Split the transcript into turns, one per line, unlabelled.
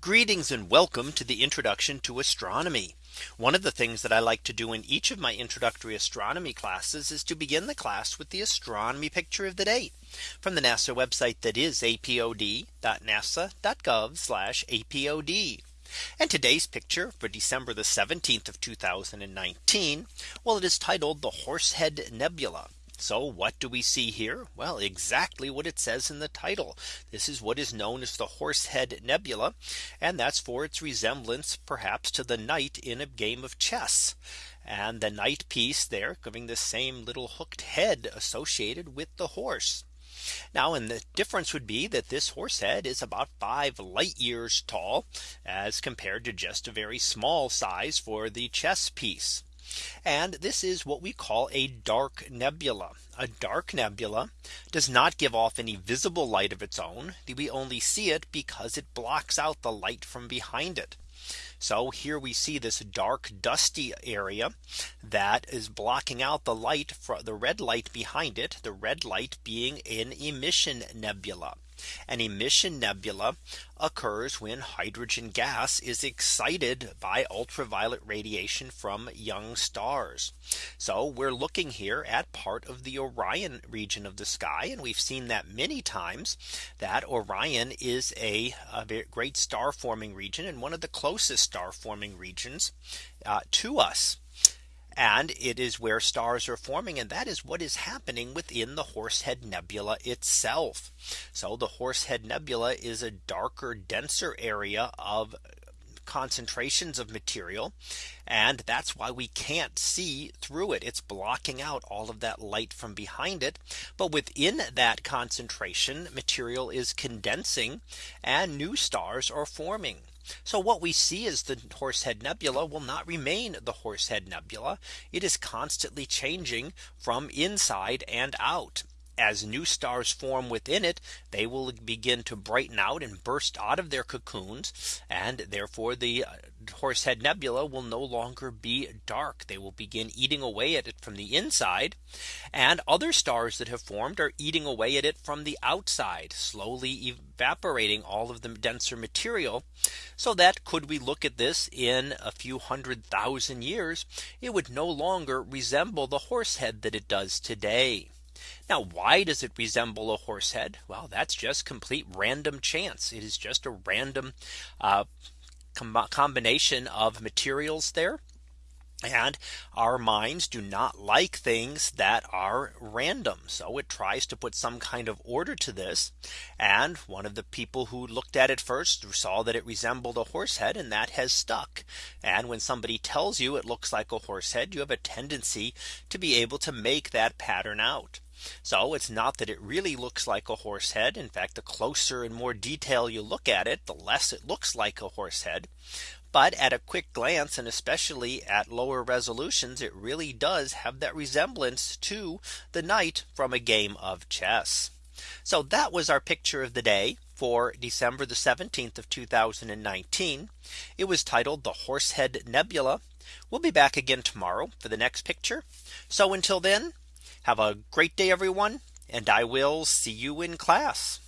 Greetings and welcome to the introduction to astronomy. One of the things that I like to do in each of my introductory astronomy classes is to begin the class with the astronomy picture of the day from the NASA website that is apod.nasa.gov apod. And today's picture for December the 17th of 2019. Well, it is titled the Horsehead Nebula. So what do we see here? Well, exactly what it says in the title. This is what is known as the Horsehead Nebula. And that's for its resemblance perhaps to the knight in a game of chess. And the knight piece there giving the same little hooked head associated with the horse. Now and the difference would be that this horse head is about five light years tall as compared to just a very small size for the chess piece. And this is what we call a dark nebula. A dark nebula does not give off any visible light of its own. We only see it because it blocks out the light from behind it. So here we see this dark dusty area that is blocking out the light for the red light behind it the red light being an emission nebula. An emission nebula occurs when hydrogen gas is excited by ultraviolet radiation from young stars. So we're looking here at part of the Orion region of the sky. And we've seen that many times that Orion is a, a great star forming region and one of the closest star forming regions uh, to us and it is where stars are forming and that is what is happening within the Horsehead Nebula itself. So the Horsehead Nebula is a darker denser area of concentrations of material. And that's why we can't see through it. It's blocking out all of that light from behind it. But within that concentration material is condensing and new stars are forming. So what we see is the Horsehead Nebula will not remain the Horsehead Nebula. It is constantly changing from inside and out as new stars form within it, they will begin to brighten out and burst out of their cocoons. And therefore the uh, Horsehead Nebula will no longer be dark. They will begin eating away at it from the inside. And other stars that have formed are eating away at it from the outside, slowly evaporating all of the denser material. So that could we look at this in a few hundred thousand years, it would no longer resemble the horsehead that it does today. Now, why does it resemble a horse head? Well, that's just complete random chance. It is just a random uh, com combination of materials there and our minds do not like things that are random. So it tries to put some kind of order to this. And one of the people who looked at it first saw that it resembled a horse head and that has stuck. And when somebody tells you it looks like a horse head, you have a tendency to be able to make that pattern out. So it's not that it really looks like a horse head. In fact, the closer and more detail you look at it, the less it looks like a horse head. But at a quick glance, and especially at lower resolutions, it really does have that resemblance to the knight from a game of chess. So that was our picture of the day for December the 17th of 2019. It was titled the Horsehead Nebula. We'll be back again tomorrow for the next picture. So until then, have a great day, everyone, and I will see you in class.